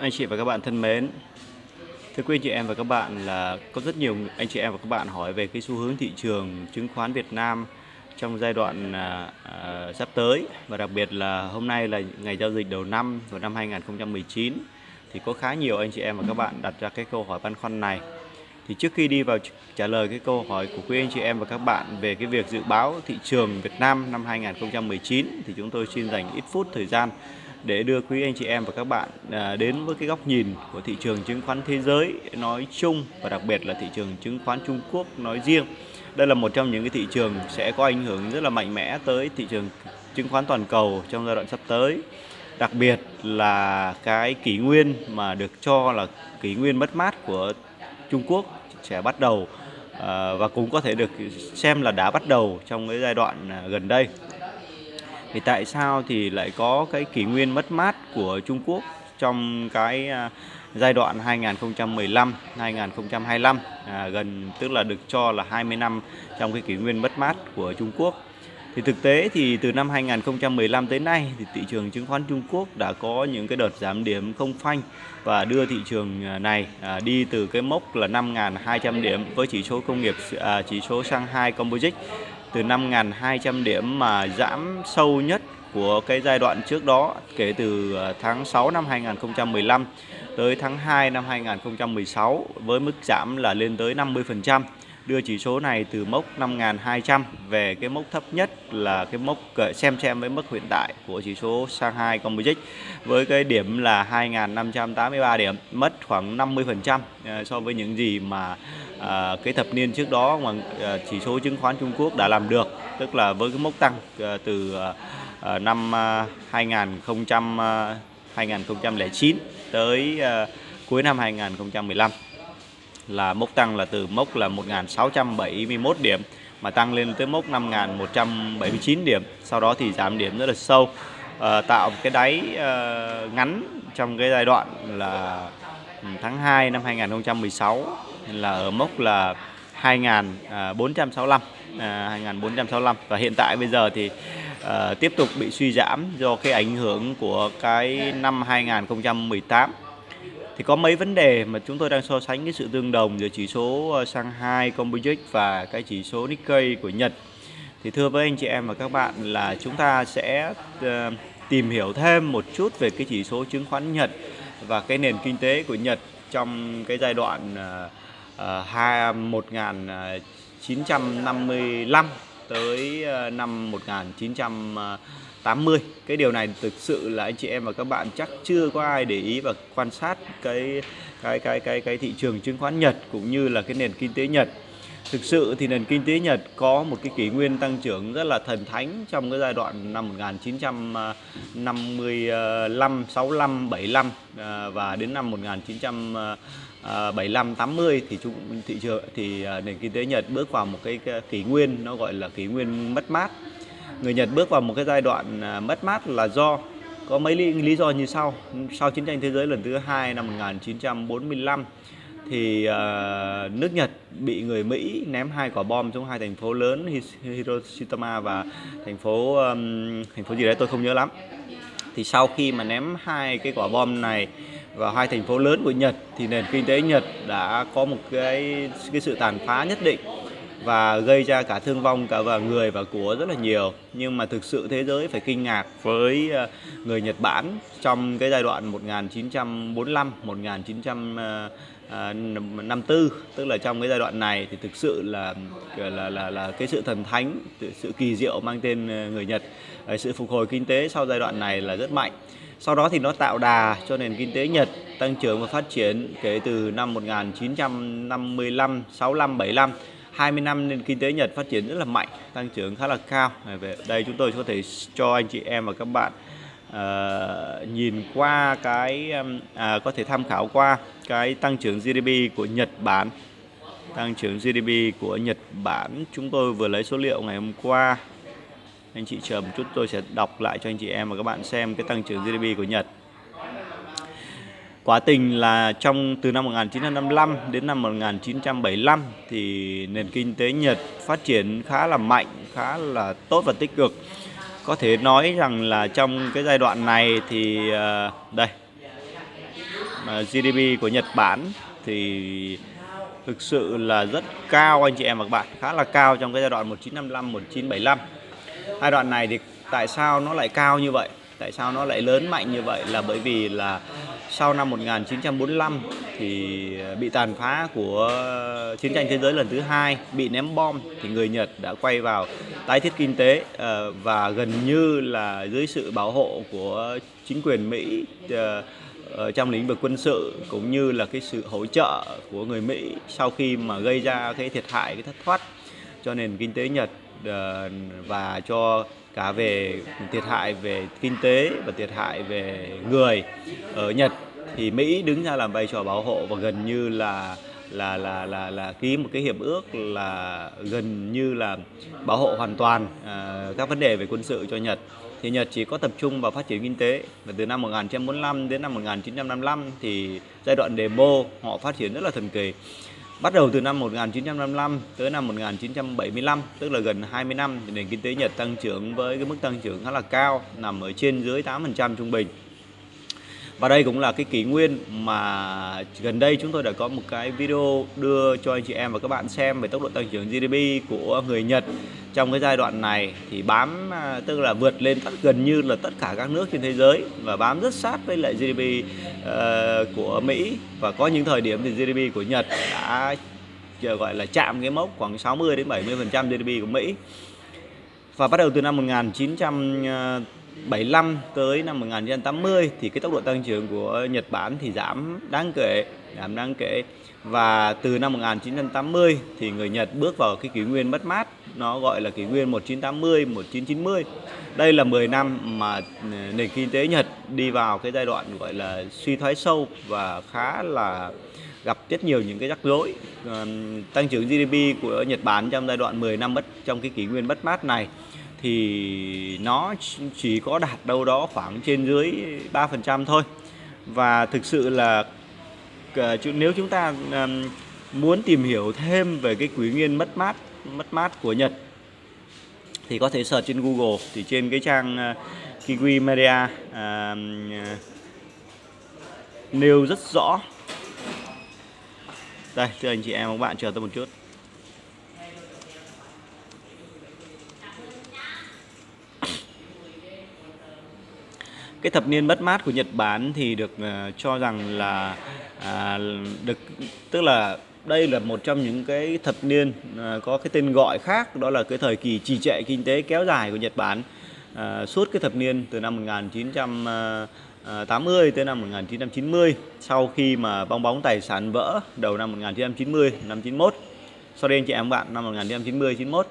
anh chị và các bạn thân mến Thưa quý anh chị em và các bạn là có rất nhiều anh chị em và các bạn hỏi về cái xu hướng thị trường chứng khoán Việt Nam trong giai đoạn à, à, sắp tới. Và đặc biệt là hôm nay là ngày giao dịch đầu năm của năm 2019 thì có khá nhiều anh chị em và các bạn đặt ra cái câu hỏi băn khoăn này. Thì trước khi đi vào trả lời cái câu hỏi của quý anh chị em và các bạn về cái việc dự báo thị trường Việt Nam năm 2019 thì chúng tôi xin dành ít phút thời gian để đưa quý anh chị em và các bạn à, đến với cái góc nhìn của thị trường chứng khoán thế giới nói chung và đặc biệt là thị trường chứng khoán Trung Quốc nói riêng. Đây là một trong những cái thị trường sẽ có ảnh hưởng rất là mạnh mẽ tới thị trường chứng khoán toàn cầu trong giai đoạn sắp tới. Đặc biệt là cái kỷ nguyên mà được cho là kỷ nguyên mất mát của Trung Quốc sẽ bắt đầu à, và cũng có thể được xem là đã bắt đầu trong cái giai đoạn à, gần đây thì tại sao thì lại có cái kỷ nguyên mất mát của Trung Quốc trong cái à, giai đoạn 2015 2025 à, gần tức là được cho là 20 năm trong cái kỷ nguyên mất mát của Trung Quốc? Thì thực tế thì từ năm 2015 tới nay thì thị trường chứng khoán Trung Quốc đã có những cái đợt giảm điểm không phanh và đưa thị trường à, này à, đi từ cái mốc là 5.200 điểm với chỉ số công nghiệp à, chỉ số Shanghai Composite từ 5.200 điểm mà giảm sâu nhất của cái giai đoạn trước đó, kể từ ờ, tháng 6 năm 2015 tới tháng 2 năm 2016 với mức giảm là lên tới 50% đưa chỉ số này từ mốc 5.200 về cái mốc thấp nhất là cái mốc xem xem với mức hiện tại của chỉ số Shanghai Composite với cái điểm là 2.583 điểm mất khoảng 50% ờ, so với những gì mà à, cái thập niên trước đó mà à, chỉ số chứng khoán Trung Quốc đã làm được. Tức là với cái mốc tăng à, từ à, năm à, 2000 à, 2009 tới à, cuối năm 2015 là mốc tăng là từ mốc là 1.671 điểm mà tăng lên tới mốc 5.179 điểm. Sau đó thì giảm điểm rất là sâu. À, tạo một cái đáy à, ngắn trong cái giai đoạn là ừ, tháng 2 năm 2016 là ở mốc là 2465 à, 2465 và hiện tại bây giờ thì à, tiếp tục bị suy giảm do cái ảnh hưởng của cái năm 2018 thì có mấy vấn đề mà chúng tôi đang so sánh cái sự tương đồng giữa chỉ số ờ, Shanghai Composite và cái chỉ số Nikkei của Nhật. Thì thưa với anh chị em và các bạn là chúng ta sẽ ờ, tìm hiểu thêm một chút về cái chỉ số chứng khoán Nhật và cái nền kinh tế của Nhật trong cái giai đoạn ờ, 1955 tới năm 1900 80 cái điều này thực sự là anh chị em và các bạn chắc chưa có ai để ý và quan sát cái cái cái cái cái thị trường chứng khoán Nhật cũng như là cái nền kinh tế Nhật. Thực sự thì nền kinh tế Nhật có một cái kỷ nguyên tăng trưởng rất là thần thánh trong cái giai đoạn năm 1955 65 75 và đến năm 1900 75 80 thì chúng, thị trường, thì à, nền kinh tế Nhật bước vào một cái kỷ nguyên nó gọi là kỷ nguyên mất mát. Người Nhật bước vào một cái giai đoạn à, mất mát là do có mấy lý, lý do như sau. Sau chiến tranh thế giới lần thứ hai năm 1945 thì uh, nước Nhật bị người Mỹ ném hai quả bom xuống hai thành phố lớn Hiroshima và thành phố um, thành phố gì đấy tôi không nhớ lắm. Thì sau khi mà ném hai cái quả bom này vào hai thành phố lớn của Nhật thì nền kinh tế Nhật đã có một cái cái sự tàn phá nhất định và gây ra cả thương vong cả và người và của rất là nhiều. Nhưng mà thực sự thế giới phải kinh ngạc với ờ, người Nhật Bản trong cái giai đoạn 1945 1954 ờ, ờ, tức là trong cái giai đoạn này thì thực sự là là là là cái sự thần thánh, sự kỳ diệu mang tên người Nhật sự phục hồi kinh tế sau giai đoạn này là rất mạnh. Sau đó thì nó tạo đà cho nền kinh tế Nhật tăng trưởng và phát triển kể từ năm 1955 65 75 20 năm nền kinh tế Nhật phát triển rất là mạnh, tăng trưởng khá là cao. Về đây chúng tôi có thể cho anh chị em và các bạn uh, nhìn qua cái uh, có thể tham khảo qua cái tăng trưởng GDP của Nhật Bản. Tăng trưởng GDP của Nhật Bản chúng tôi vừa lấy số liệu ngày hôm qua. Anh chị chờ một chút tôi sẽ đọc lại cho anh chị em và các bạn xem cái tăng trưởng GDP của Nhật. Quá tình là trong từ năm 1955 đến năm 1975 thì nền kinh tế Nhật phát triển khá là mạnh, khá là tốt và tích cực. Có thể nói rằng là trong cái giai đoạn này thì ờ, đây GDP của Nhật Bản thì thực sự là rất cao anh chị em và các bạn khá là cao trong cái giai đoạn 1955 1975 hai đoạn này thì tại sao nó lại cao như vậy tại sao nó lại lớn mạnh như vậy? Là bởi vì là sau năm 1945 thì bị tàn phá của chiến tranh thế giới lần thứ hai, bị ném bom thì người Nhật đã quay vào tái thiết kinh tế ờ, và gần như là dưới sự bảo hộ của chính quyền Mỹ ờ, trong lĩnh vực quân sự cũng như là cái sự hỗ trợ của người Mỹ sau khi mà gây ra cái thiệt hại, cái thất thoát cho nền kinh tế Nhật ờ, và cho cả về thiệt hại về kinh tế và thiệt hại về người ở Nhật thì Mỹ đứng ra làm vai trò bảo hộ và gần như là là là là là ký một cái hiệp ước là gần như là bảo hộ hoàn toàn à, các vấn đề về quân sự cho Nhật. Thì Nhật chỉ có tập trung vào phát triển kinh tế và từ năm 1945 đến năm 1955 thì giai đoạn demo họ phát triển rất là thần kỳ. Bắt đầu từ năm 1955 tới năm 1975, tức là gần 20 năm, thì nền kinh tế Nhật tăng trưởng với cái mức tăng trưởng khá là cao, nằm ở trên dưới 8% trung bình. Và đây cũng là cái kỷ nguyên mà gần đây chúng tôi đã có một cái video đưa cho anh chị em và các bạn xem về tốc độ tăng trưởng GDP của người Nhật trong cái giai đoạn này thì bám à, tức là vượt lên tất gần như là tất cả các nước trên thế giới và bám rất sát với lại GDP uh, ờ, của Mỹ và có những thời điểm thì GDP của Nhật đã gọi là chạm cái mốc khoảng 60 đến 70% GDP của Mỹ. Và bắt đầu từ năm 1900 75 tới năm 1980 thì cái tốc độ tăng trưởng của Nhật Bản thì giảm đáng kể, giảm đáng kể. Và từ năm 1980 thì người Nhật bước vào cái kỷ nguyên mất mát nó gọi là kỷ nguyên 1980 1990 đây là 10 năm mà nền kinh tế Nhật đi vào cái giai đoạn gọi là suy thoái sâu và khá là gặp rất nhiều những cái rắc rối. Ờ, tăng trưởng GDP của Nhật Bản trong giai đoạn 10 năm mất trong cái kỷ nguyên mất mát này thì nó chỉ có đạt đâu đó khoảng trên dưới 3% thôi. Và thực sự là ờ, nếu chúng ta muốn tìm hiểu thêm về cái quý nguyên mất mát mất mát của Nhật thì có thể search trên Google thì trên cái trang ờ, Kiwi Media à, nêu rất rõ. Đây thưa anh chị em các bạn chờ tôi một chút. Cái thập niên mất mát của Nhật Bản thì được uh, cho rằng là à, được tức là đây là một trong những cái thập niên uh, có cái tên gọi khác đó là cái thời kỳ trì trệ kinh tế kéo dài của Nhật Bản. Uh, suốt cái thập niên từ năm 1980 tới năm 1990 sau khi mà bong bóng tài sản vỡ đầu năm 1990 năm 91 sau đây anh chị em bạn năm 1990 91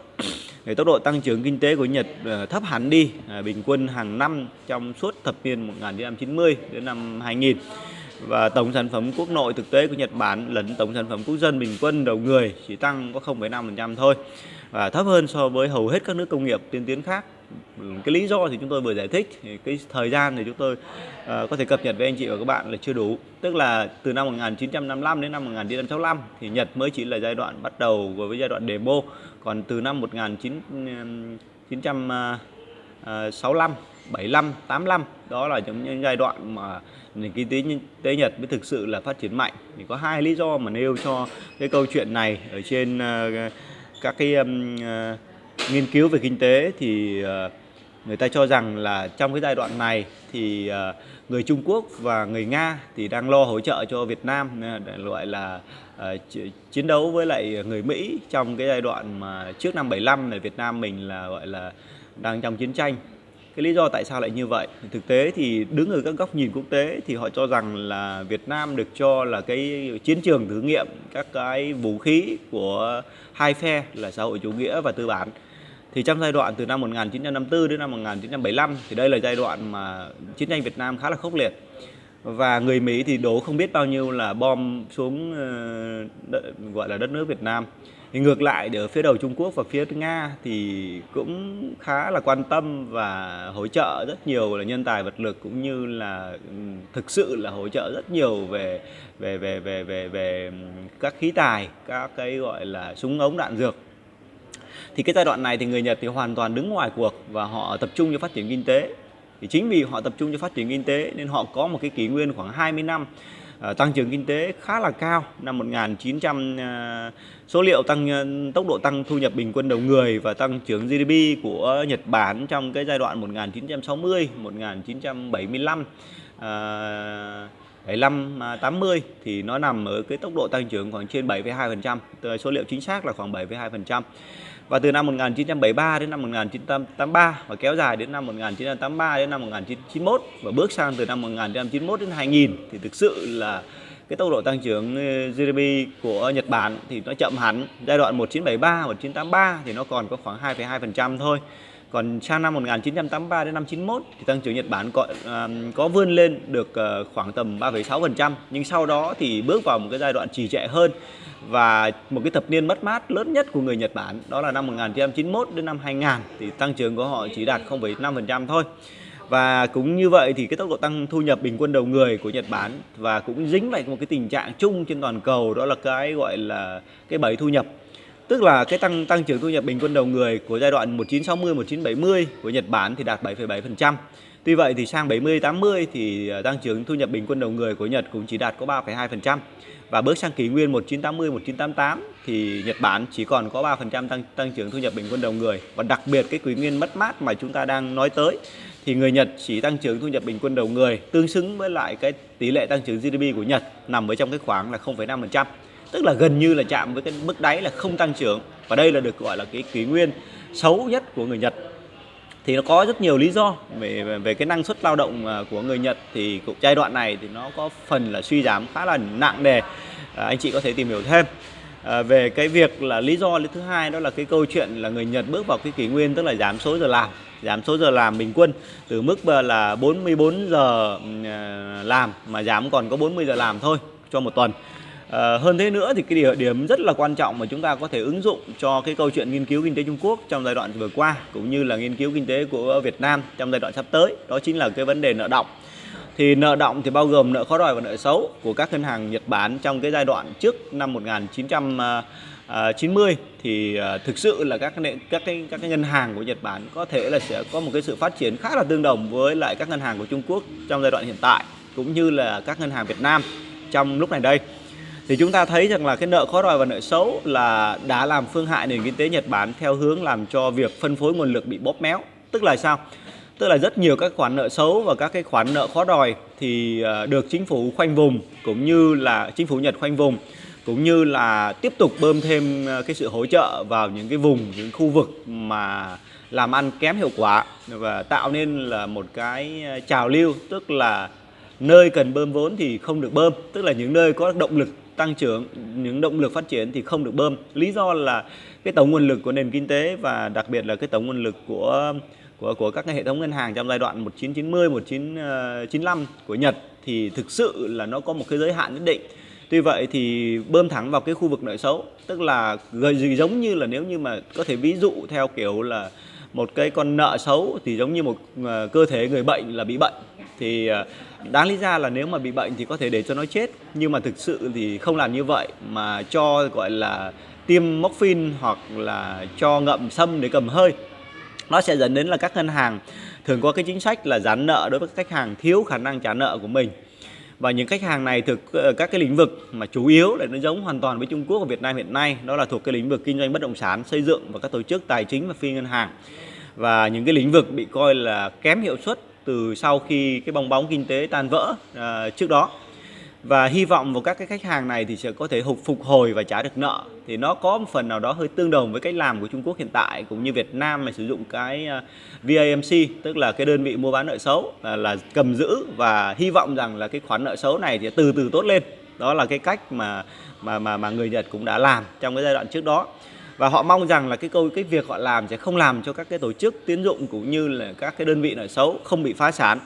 thì tốc độ tăng trưởng kinh tế của Nhật ờ, thấp hẳn đi à, bình quân hàng năm trong suốt thập niên 1990 đến năm 2000 và tổng sản phẩm quốc nội thực tế của Nhật Bản lẫn tổng sản phẩm quốc dân bình quân đầu người chỉ tăng có 0,5% thôi và thấp hơn so với hầu hết các nước công nghiệp tiên tiến khác. Cái lý do thì chúng tôi vừa giải thích cái thời gian thì chúng tôi uh, có thể cập nhật với anh chị và các bạn là chưa đủ. Tức là từ năm 1955 đến năm 1965 thì Nhật mới chỉ là giai đoạn bắt đầu với giai đoạn demo còn từ năm 1965 75 85 đó là những giai đoạn mà nền kinh tế tế Nhật mới thực sự là phát triển mạnh. Thì có hai lý do mà nêu cho cái câu chuyện này ở trên uh, các cái um, uh, nghiên cứu về kinh tế. Thì uh, người ta cho rằng là trong cái giai đoạn này thì uh, người Trung Quốc và người Nga thì đang lo hỗ trợ cho Việt Nam loại là uh, Ờ, chiến đấu với lại người Mỹ trong cái giai đoạn mà trước năm 75 này Việt Nam mình là, gọi là, đang trong chiến tranh. Cái lý do tại sao lại như vậy? Thực tế thì đứng ở các góc nhìn quốc tế thì họ cho rằng là Việt Nam được cho là cái chiến trường thử nghiệm các cái vũ khí của hai phe là xã hội chủ nghĩa và tư bản. Thì trong giai đoạn từ năm 1954 đến năm 1975 thì đây là giai đoạn mà chiến tranh Việt Nam khá là khốc liệt và người Mỹ thì đổ không biết bao nhiêu là bom xuống ờ, đợi, gọi là đất nước Việt Nam. Thì ngược lại ở phía đầu Trung Quốc và phía Nga thì cũng khá là quan tâm và hỗ trợ rất nhiều là nhân tài vật lực cũng như là ừ, thực sự là hỗ trợ rất nhiều về về về về về về các khí tài các cái gọi là súng ống đạn dược. Thì cái giai đoạn này thì người Nhật thì hoàn toàn đứng ngoài cuộc và họ tập trung cho phát triển kinh tế thì chính vì họ tập trung cho phát triển kinh tế nên họ có một cái kỷ nguyên khoảng 20 năm à, tăng trưởng kinh tế khá là cao năm 1900 à, số liệu tăng à, tốc độ tăng thu nhập bình quân đầu người và tăng trưởng GDP của Nhật Bản trong cái giai đoạn 1960 1975 75 80 thì nó nằm ở cái tốc độ tăng trưởng khoảng trên 7,2%, số liệu chính xác là khoảng 7,2%. Và từ năm 1973 đến năm 1983 và kéo dài đến năm 1983 đến năm 1991 và bước sang từ năm 1991 đến 2000 thì thực sự là cái tốc độ tăng trưởng ờ, GDP của Nhật Bản thì nó chậm hẳn. Giai đoạn 1973, 1983 thì nó còn có khoảng 2,2% thôi. Còn sang năm 1983 đến năm 91 thì tăng trưởng Nhật Bản có, uh, có vươn lên được uh, khoảng tầm 3,6% nhưng sau đó thì bước vào một cái giai đoạn trì trệ hơn và một cái thập niên mất mát lớn nhất của người Nhật Bản đó là năm 1991 đến năm 2000 thì tăng trưởng của họ chỉ đạt 0,5% thôi. Và cũng như vậy thì cái tốc độ tăng thu nhập bình quân đầu người của Nhật Bản và cũng dính vào một cái tình trạng chung trên toàn cầu đó là cái gọi là cái bẫy thu nhập Tức là cái tăng tăng trưởng thu nhập bình quân đầu người của giai đoạn 1960 1970 của Nhật Bản thì đạt 7,7%. Tuy vậy thì sang 70 80 thì ờ, tăng trưởng thu nhập bình quân đầu người của Nhật cũng chỉ đạt có 3,2%. Và bước sang kỷ nguyên 1980 1988 thì Nhật Bản chỉ còn có 3% tăng tăng trưởng thu nhập bình quân đầu người. Và đặc biệt cái kỷ nguyên mất mát mà chúng ta đang nói tới thì người Nhật chỉ tăng trưởng thu nhập bình quân đầu người tương xứng với lại cái tỷ lệ tăng trưởng GDP của Nhật nằm ở trong cái khoảng là 0,5% tức là gần như là chạm với cái mức đáy là không tăng trưởng. Và đây là được gọi là cái kỷ nguyên xấu nhất của người Nhật. Thì nó có rất nhiều lý do. Về về cái năng suất lao động à, của người Nhật thì cũng giai đoạn này thì nó có phần là suy giảm khá là nặng nề. À, anh chị có thể tìm hiểu thêm. À, về cái việc là lý do thứ hai đó là cái câu chuyện là người Nhật bước vào cái kỷ nguyên tức là giảm số giờ làm. Giảm số giờ làm bình quân từ mức là 44 giờ à, làm mà giảm còn có 40 giờ làm thôi cho một tuần. À, hơn thế nữa thì cái điểm, điểm rất là quan trọng mà chúng ta có thể ứng dụng cho cái câu chuyện nghiên cứu kinh tế Trung Quốc trong giai đoạn vừa qua cũng như là nghiên cứu kinh tế của Việt Nam trong giai đoạn sắp tới. Đó chính là cái vấn đề nợ động. Thì nợ động thì bao gồm nợ khó đòi và nợ xấu của các ngân hàng Nhật Bản trong cái giai đoạn trước năm 1990 à, à, thì à, thực sự là các các cái các cái ngân hàng của Nhật Bản có thể là sẽ có một cái sự phát triển khá là tương đồng với lại các ngân hàng của Trung Quốc trong giai đoạn hiện tại cũng như là các ngân hàng Việt Nam trong lúc này đây thì chúng ta thấy rằng là cái nợ khó đòi và nợ xấu là đã làm phương hại nền kinh tế Nhật Bản theo hướng làm cho việc phân phối nguồn lực bị bóp méo. Tức là sao? Tức là rất nhiều các khoản nợ xấu và các cái khoản nợ khó đòi thì ờ, được chính phủ khoanh vùng cũng như là chính phủ Nhật khoanh vùng cũng như là tiếp tục bơm thêm ờ, cái sự hỗ trợ vào những cái vùng, những khu vực mà làm ăn kém hiệu quả và tạo nên là một cái ờ, trào lưu tức là nơi cần bơm vốn thì không được bơm tức là những nơi có động lực tăng trưởng, những động lực phát triển thì không được bơm. Lý do là cái tổng nguồn lực của nền kinh tế và đặc biệt là cái tổng nguồn lực của của của các cái hệ thống ngân hàng trong giai đoạn 1990 1995 của Nhật thì thực sự là nó có một cái giới hạn nhất định. Tuy vậy thì bơm thẳng vào cái khu vực nợ xấu, tức là gì giống như là nếu như mà có thể ví dụ theo kiểu là một cái con nợ xấu thì giống như một ờ, cơ thể người bệnh là bị bệnh. Thì ờ, đáng lý ra là nếu mà bị bệnh thì có thể để cho nó chết, nhưng mà thực sự thì không làm như vậy, mà cho gọi là tiêm morphine hoặc là cho ngậm sâm để cầm hơi, nó sẽ dẫn đến là các ngân hàng thường có cái chính sách là giãn nợ đối với khách hàng thiếu khả năng trả nợ của mình. Và những khách hàng này thực ờ, các cái lĩnh vực mà chủ yếu là nó giống hoàn toàn với Trung Quốc và Việt Nam hiện nay, đó là thuộc cái lĩnh vực kinh doanh bất động sản, xây dựng và các tổ chức tài chính và phi ngân hàng. Và những cái lĩnh vực bị coi là kém hiệu suất từ sau khi cái bong bóng kinh tế tan vỡ uh, trước đó. Và hy vọng vào các cái khách hàng này thì sẽ có thể phục phục hồi và trả được nợ. Thì nó có một phần nào đó hơi tương đồng với cách làm của Trung Quốc hiện tại cũng như Việt Nam mà sử dụng cái à, VAMC tức là cái đơn vị mua bán nợ xấu là, là cầm giữ. Và hy vọng rằng là cái khoản nợ xấu này thì từ từ tốt lên. Đó là cái cách mà mà mà mà người Nhật cũng đã làm trong cái giai đoạn trước đó và họ mong rằng là cái câu cái việc họ làm sẽ không làm cho các cái tổ chức tiến dụng cũng như là các cái đơn vị nợ xấu không bị phá sản.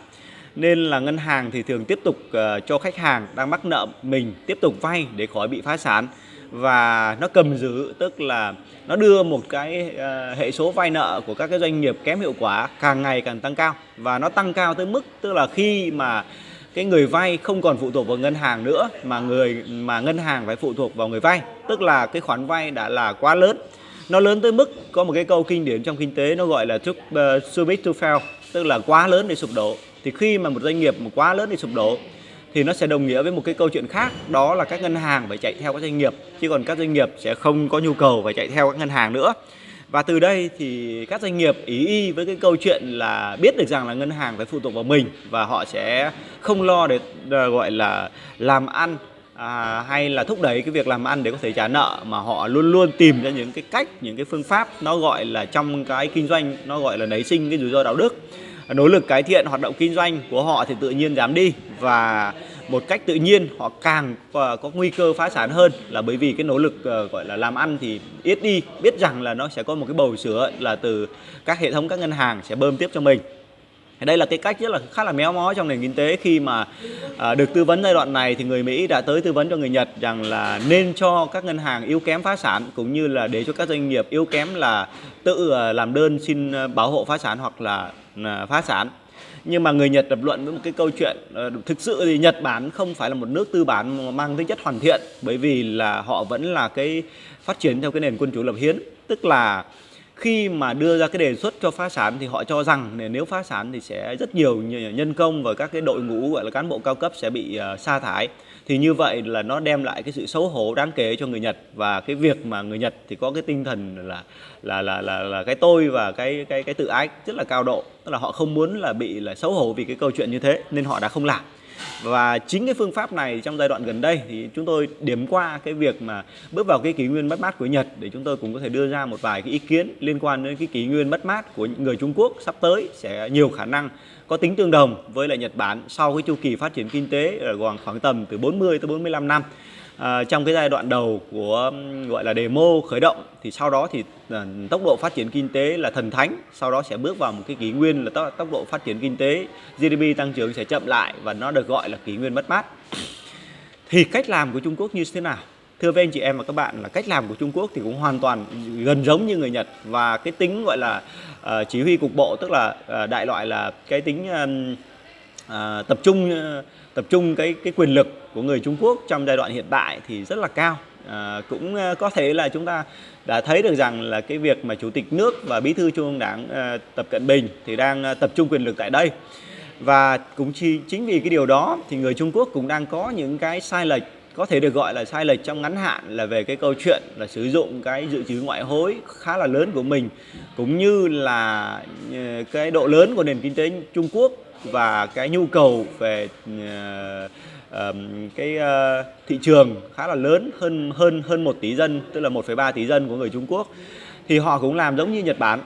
Nên là ngân hàng thì thường tiếp tục uh, cho khách hàng đang mắc nợ mình tiếp tục vay để khỏi bị phá sản. Và nó cầm giữ tức là nó đưa một cái uh, hệ số vay nợ của các cái doanh nghiệp kém hiệu quả càng ngày càng tăng cao. Và nó tăng cao tới mức tức là khi mà cái người vay không còn phụ thuộc vào ngân hàng nữa mà người mà ngân hàng phải phụ thuộc vào người vay. Tức là cái khoản vay đã là quá lớn. Nó lớn tới mức có một cái câu kinh điển trong kinh tế nó gọi là too, uh, ờ, too big to fail tức là quá lớn để sụp đổ. Thì khi mà một doanh nghiệp mà quá lớn để sụp đổ thì nó sẽ đồng nghĩa với một cái câu chuyện khác đó là các ngân hàng phải chạy theo các doanh nghiệp chứ còn các doanh nghiệp sẽ không có nhu cầu phải chạy theo các ngân hàng nữa và từ đây thì các doanh nghiệp ý y với cái câu chuyện là biết được rằng là ngân hàng phải phụ thuộc vào mình và họ sẽ không lo để ờ, gọi là làm ăn à, hay là thúc đẩy cái việc làm ăn để có thể trả nợ mà họ luôn luôn tìm ra những cái cách những cái phương pháp nó gọi là trong cái kinh doanh nó gọi là nảy sinh cái rủi ro đạo đức. Nỗ lực cải thiện hoạt động kinh doanh của họ thì tự nhiên giảm đi và một cách tự nhiên họ càng ờ, có nguy cơ phá sản hơn là bởi vì cái nỗ lực ờ, gọi là làm ăn thì ít đi biết rằng là nó sẽ có một cái bầu sữa là từ các hệ thống các ngân hàng sẽ bơm tiếp cho mình. Đây là cái cách rất là khá là méo mó trong nền kinh tế khi mà à, được tư vấn giai đoạn này thì người Mỹ đã tới tư vấn cho người Nhật rằng là nên cho các ngân hàng yếu kém phá sản cũng như là để cho các doanh nghiệp yếu kém là tự làm đơn xin bảo hộ phá sản hoặc là phá sản nhưng mà người Nhật lập luận với một cái câu chuyện ờ, thực sự thì Nhật Bản không phải là một nước tư bản mang tính chất hoàn thiện bởi vì là họ vẫn là cái phát triển theo cái nền quân chủ lập hiến. Tức là khi mà đưa ra cái đề xuất cho phá sản thì họ cho rằng nếu phá sản thì sẽ rất nhiều nhân công và các cái đội ngũ gọi là cán bộ cao cấp sẽ bị uh, sa thải thì như vậy là nó đem lại cái sự xấu hổ đáng kể cho người Nhật và cái việc mà người Nhật thì có cái tinh thần là là là là, là cái tôi và cái cái cái tự ái rất là cao độ. Tức là họ không muốn là bị là xấu hổ vì cái câu chuyện như thế nên họ đã không làm. Và chính cái phương pháp này trong giai đoạn gần đây thì chúng tôi điểm qua cái việc mà bước vào cái kỷ nguyên mất mát của Nhật để chúng tôi cũng có thể đưa ra một vài cái ý kiến liên quan đến cái kỷ nguyên mất mát của người Trung Quốc sắp tới sẽ nhiều khả năng có tính tương đồng với lại Nhật Bản sau cái chu kỳ phát triển kinh tế ở khoảng khoảng tầm từ 40 tới 45 năm. À, trong cái giai đoạn đầu của gọi là demo khởi động thì sau đó thì à, tốc độ phát triển kinh tế là thần thánh sau đó sẽ bước vào một cái kỷ nguyên là tốc, tốc độ phát triển kinh tế GDP tăng trưởng sẽ chậm lại và nó được gọi là kỷ nguyên mất mát. Thì cách làm của Trung Quốc như thế nào? Thưa với anh chị em và các bạn là cách làm của Trung Quốc thì cũng hoàn toàn gần giống như người Nhật và cái tính gọi là uh, chỉ huy cục bộ tức là uh, đại loại là cái tính uh, uh, tập trung uh, tập trung cái cái quyền lực của người Trung Quốc trong giai đoạn hiện tại thì rất là cao. À, cũng có thể là chúng ta đã thấy được rằng là cái việc mà chủ tịch nước và bí thư trung ương đảng à, tập cận bình thì đang à, tập trung quyền lực tại đây. Và cũng chi, chính vì cái điều đó thì người Trung Quốc cũng đang có những cái sai lệch có thể được gọi là sai lệch trong ngắn hạn là về cái câu chuyện là sử dụng cái dự trữ ngoại hối khá là lớn của mình cũng như là ờ, cái độ lớn của nền kinh tế Trung Quốc và cái nhu cầu về uh, um, cái uh, thị trường khá là lớn hơn hơn hơn một tỷ dân tức là 1,3 tỷ dân của người Trung Quốc. Thì họ cũng làm giống như Nhật Bản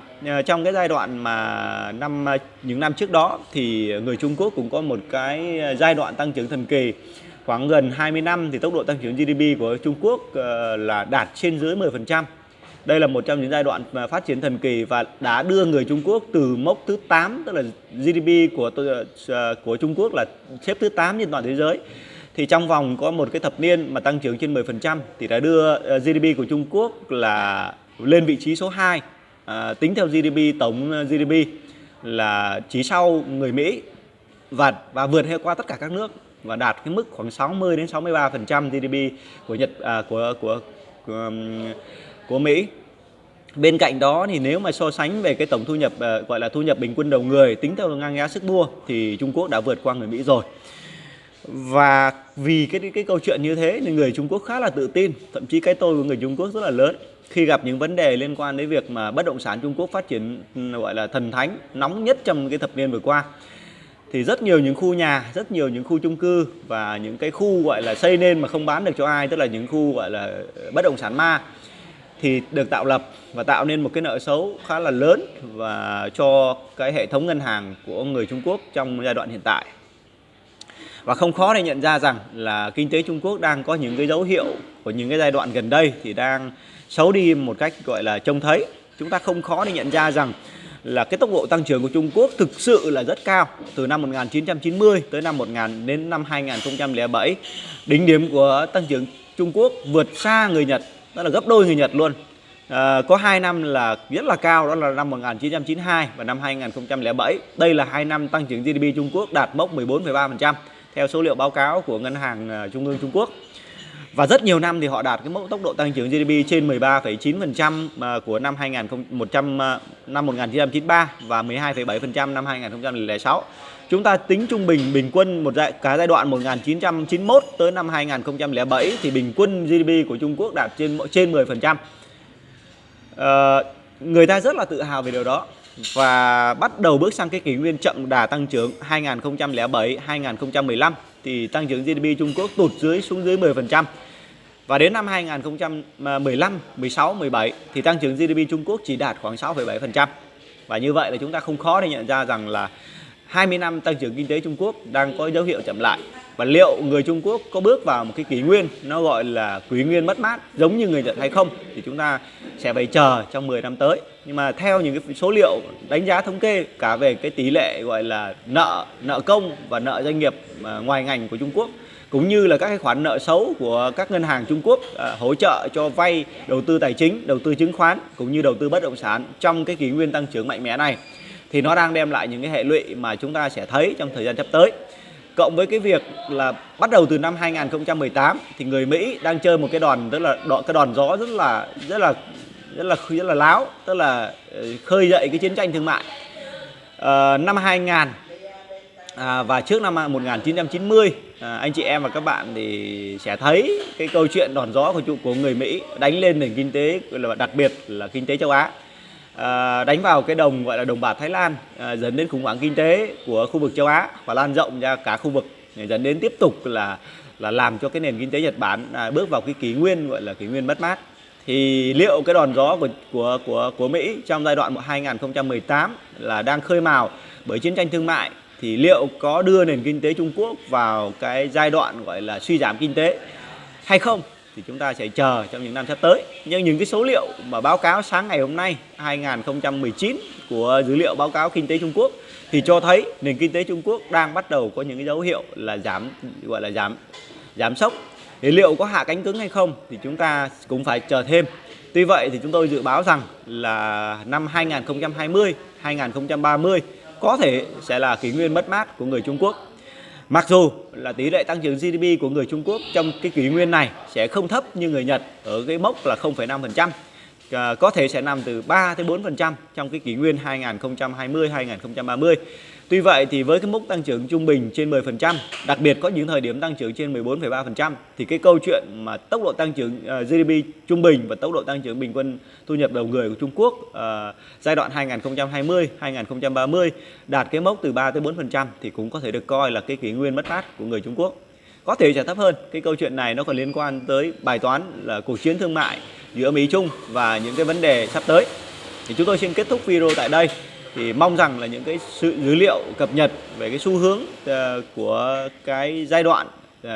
trong cái giai đoạn mà năm những năm trước đó thì người Trung Quốc cũng có một cái giai đoạn tăng trưởng thần kỳ khoảng gần 20 năm thì tốc độ tăng trưởng GDP của Trung Quốc ờ, là đạt trên dưới 10% đây là một trong những giai đoạn phát triển thần kỳ và đã đưa người Trung Quốc từ mốc thứ 8 tức là GDP của ờ, ờ, của Trung Quốc là xếp thứ 8 trên toàn thế giới. Thì trong vòng có một cái thập niên mà tăng trưởng trên 10% thì đã đưa GDP của Trung Quốc là lên vị trí số 2 à, tính theo GDP tổng GDP là chỉ sau người Mỹ và và vượt qua tất cả các nước và đạt cái mức khoảng 60 đến 63% GDP của Nhật à, của của, của um, của Mỹ. Bên cạnh đó thì nếu mà so sánh về cái tổng thu nhập à, gọi là thu nhập bình quân đầu người tính theo ngang giá sức mua thì Trung Quốc đã vượt qua người Mỹ rồi. Và vì cái cái câu chuyện như thế thì người Trung Quốc khá là tự tin, thậm chí cái tôi của người Trung Quốc rất là lớn khi gặp những vấn đề liên quan đến việc mà bất động sản Trung Quốc phát triển ừ, gọi là thần thánh nóng nhất trong cái thập niên vừa qua thì rất nhiều những khu nhà, rất nhiều những khu chung cư và những cái khu gọi là xây nên mà không bán được cho ai, tức là những khu gọi là bất động sản ma thì được tạo lập và tạo nên một cái nợ xấu khá là lớn và cho cái hệ thống ngân hàng của người Trung Quốc trong giai đoạn hiện tại. Và không khó để nhận ra rằng là kinh tế Trung Quốc đang có những cái dấu hiệu của những cái giai đoạn gần đây thì đang xấu đi một cách gọi là trông thấy. Chúng ta không khó để nhận ra rằng là cái tốc độ tăng trưởng của Trung Quốc thực sự là rất cao. Từ năm 1990 tới năm 1000 đến năm 2007 đỉnh điểm của tăng trưởng Trung Quốc vượt xa người Nhật đó là gấp đôi người Nhật luôn. À, có hai năm là rất là cao đó là năm 1992 và năm 2007 đây là hai năm tăng trưởng GDP Trung Quốc đạt mốc 14,3% theo số liệu báo cáo của ngân hàng à, trung ương Trung Quốc và rất nhiều năm thì họ đạt cái mốc tốc độ tăng trưởng GDP trên 13,9% à, của năm 2100 à, năm 1993 và 12,7% năm 2006. Chúng ta tính trung bình bình quân một giai, cả giai đoạn 1991 tới năm 2007 thì bình quân GDP của Trung Quốc đạt trên trên 10%. À, ờ, người ta rất là tự hào về điều đó và bắt đầu bước sang cái kỷ nguyên chậm đà tăng trưởng 2007 2015 thì tăng trưởng GDP Trung Quốc tụt dưới xuống dưới 10%. Và đến năm 2015, 16, 17 thì tăng trưởng GDP Trung Quốc chỉ đạt khoảng 6,7%. Và như vậy là chúng ta không khó để nhận ra rằng là 20 năm tăng trưởng kinh tế Trung Quốc đang có dấu hiệu chậm lại. Và liệu người Trung Quốc có bước vào một cái kỷ nguyên nó gọi là kỷ nguyên mất mát giống như người Nhật hay không thì chúng ta sẽ phải chờ trong 10 năm tới. Nhưng mà theo những cái số liệu đánh giá thống kê cả về cái tỷ lệ gọi là nợ nợ công và nợ doanh nghiệp à, ngoài ngành của Trung Quốc cũng như là các cái khoản nợ xấu của các ngân hàng Trung Quốc à, hỗ trợ cho vay đầu tư tài chính, đầu tư chứng khoán cũng như đầu tư bất động sản trong cái kỷ nguyên tăng trưởng mạnh mẽ này thì nó đang đem lại những cái hệ lụy mà chúng ta sẽ thấy trong thời gian sắp tới. Cộng với cái việc là bắt đầu từ năm 2018 thì người Mỹ đang chơi một cái đòn tức là đọ, cái đòn gió rất là rất là rất là rất là láo, tức là ờ, khơi dậy cái chiến tranh thương mại. À, năm 2000 à, và trước năm 1990 à, anh chị em và các bạn thì sẽ thấy cái câu chuyện đòn gió của của người Mỹ đánh lên nền kinh tế là đặc biệt là kinh tế châu Á à, đánh vào cái đồng gọi là đồng bạc Thái Lan à, dẫn đến khủng hoảng kinh tế của khu vực châu Á và lan rộng ra cả khu vực dẫn đến tiếp tục là là làm cho cái nền kinh tế Nhật Bản à, bước vào cái kỷ nguyên gọi là kỷ nguyên mất mát. Thì liệu cái đòn gió của của của của Mỹ trong giai đoạn 2018 là đang khơi mào bởi chiến tranh thương mại thì liệu có đưa nền kinh tế Trung Quốc vào cái giai đoạn gọi là suy giảm kinh tế hay không? Thì chúng ta sẽ chờ trong những năm sắp tới. Nhưng những cái số liệu mà báo cáo sáng ngày hôm nay 2019 của dữ liệu báo cáo kinh tế Trung Quốc thì cho thấy nền kinh tế Trung Quốc đang bắt đầu có những cái dấu hiệu là giảm gọi là giảm giảm sốc. Thì liệu có hạ cánh cứng hay không thì chúng ta cũng phải chờ thêm. Tuy vậy thì chúng tôi dự báo rằng là năm 2020, 2030 có thể sẽ là kỷ nguyên mất mát của người Trung Quốc Mặc dù là tỷ lệ tăng trưởng GDP của người Trung Quốc trong cái kỷ nguyên này sẽ không thấp như người Nhật ở cái mốc là 0,5%, à, có thể sẽ nằm từ 3 tới 4% trong cái kỷ nguyên 2020 2030. Tuy vậy thì với cái mức tăng trưởng trung bình trên 10%, đặc biệt có những thời điểm tăng trưởng trên 14,3% thì cái câu chuyện mà tốc độ tăng trưởng à, uh, GDP trung bình và tốc độ tăng trưởng bình quân thu nhập đầu người của Trung Quốc uh, giai đoạn 2020 2030 đạt cái mốc từ 3 tới 4% thì cũng có thể được coi là cái kỷ nguyên mất mát của người Trung Quốc. Có thể trả thấp hơn. Cái câu chuyện này nó còn liên quan tới bài toán là cuộc chiến thương mại giữa Mỹ Trung và những cái vấn đề sắp tới. Thì chúng tôi xin kết thúc video tại đây thì mong rằng là những cái sự dữ liệu cập nhật về cái xu hướng uh, của cái giai đoạn uh,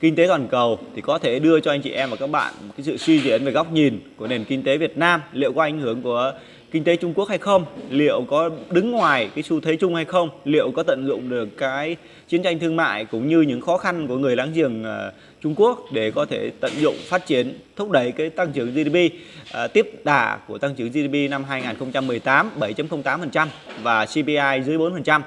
kinh tế toàn cầu thì có thể đưa cho anh chị em và các bạn một cái sự suy diễn về góc nhìn của nền kinh tế Việt Nam liệu có ảnh hưởng của kinh tế Trung Quốc hay không liệu có đứng ngoài cái xu thế chung hay không liệu có tận dụng được cái chiến tranh thương mại cũng như những khó khăn của người láng giềng uh, Trung Quốc để có thể tận dụng phát triển thúc đẩy cái tăng trưởng GDP uh, à, tiếp đà của tăng trưởng GDP năm 2018 7.08% và CPI dưới 4%.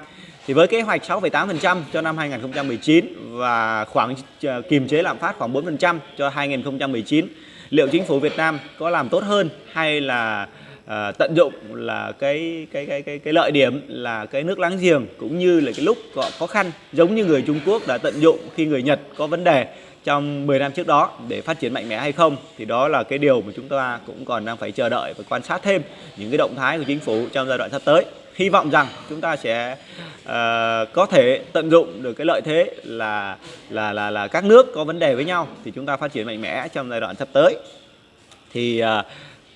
Thì với kế hoạch 6,8% cho năm 2019 và khoảng à, kiềm chế lạm phát khoảng 4% cho 2019, liệu chính phủ Việt Nam có làm tốt hơn hay là à, tận dụng là cái cái cái cái cái lợi điểm là cái nước láng giềng cũng như là cái lúc có khó khăn giống như người Trung Quốc đã tận dụng khi người Nhật có vấn đề trong 10 năm trước đó để phát triển mạnh mẽ hay không thì đó là cái điều mà chúng ta cũng còn đang phải chờ đợi và quan sát thêm những cái động thái của chính phủ trong giai đoạn sắp tới. Hy vọng rằng chúng ta sẽ uh, có thể tận dụng được cái lợi thế là là là là các nước có vấn đề với nhau thì chúng ta phát triển mạnh mẽ trong giai đoạn sắp tới. Thì uh,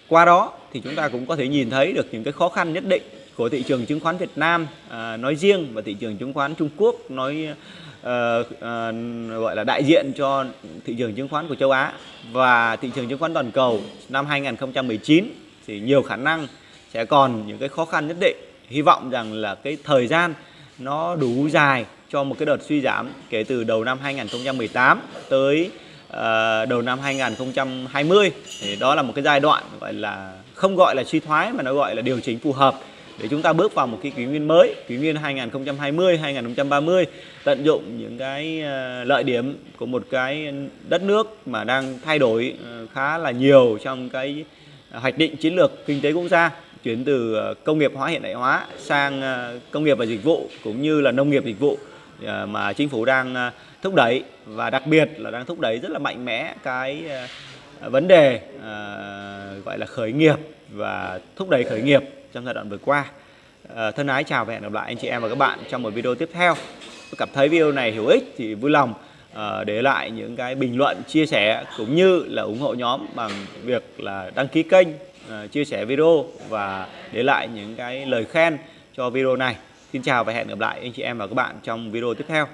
qua đó thì chúng ta cũng có thể nhìn thấy được những cái khó khăn nhất định của thị trường chứng khoán Việt Nam à, nói riêng và thị trường chứng khoán Trung Quốc nói à, à, gọi là đại diện cho thị trường chứng khoán của châu Á. Và thị trường chứng khoán toàn cầu năm 2019 thì nhiều khả năng sẽ còn những cái khó khăn nhất định. Hy vọng rằng là cái thời gian nó đủ dài cho một cái đợt suy giảm kể từ đầu năm 2018 tới Ờ, đầu năm 2020 thì đó là một cái giai đoạn gọi là không gọi là suy thoái mà nó gọi là điều chỉnh phù hợp để chúng ta bước vào một cái kỷ nguyên mới, kỷ nguyên 2020, 2030 tận dụng những cái ờ, lợi điểm của một cái đất nước mà đang thay đổi ờ, khá là nhiều trong cái hoạch định chiến lược kinh tế quốc gia chuyển từ công nghiệp hóa hiện đại hóa sang công nghiệp và dịch vụ cũng như là nông nghiệp dịch vụ. Ờ, mà chính phủ đang ờ, thúc đẩy và đặc biệt là đang thúc đẩy rất là mạnh mẽ cái ờ, vấn đề gọi là khởi nghiệp và thúc đẩy khởi nghiệp trong giai đoạn vừa qua. Thân ái chào và hẹn gặp lại anh chị em và các bạn trong một video tiếp theo. Tôi cảm thấy video này hữu ích thì vui lòng để lại những cái bình luận, chia sẻ cũng như là ủng hộ nhóm bằng việc là đăng ký kênh, chia sẻ video và để lại những cái lời khen cho video này. Xin chào và hẹn gặp lại anh chị em và các bạn trong video tiếp theo.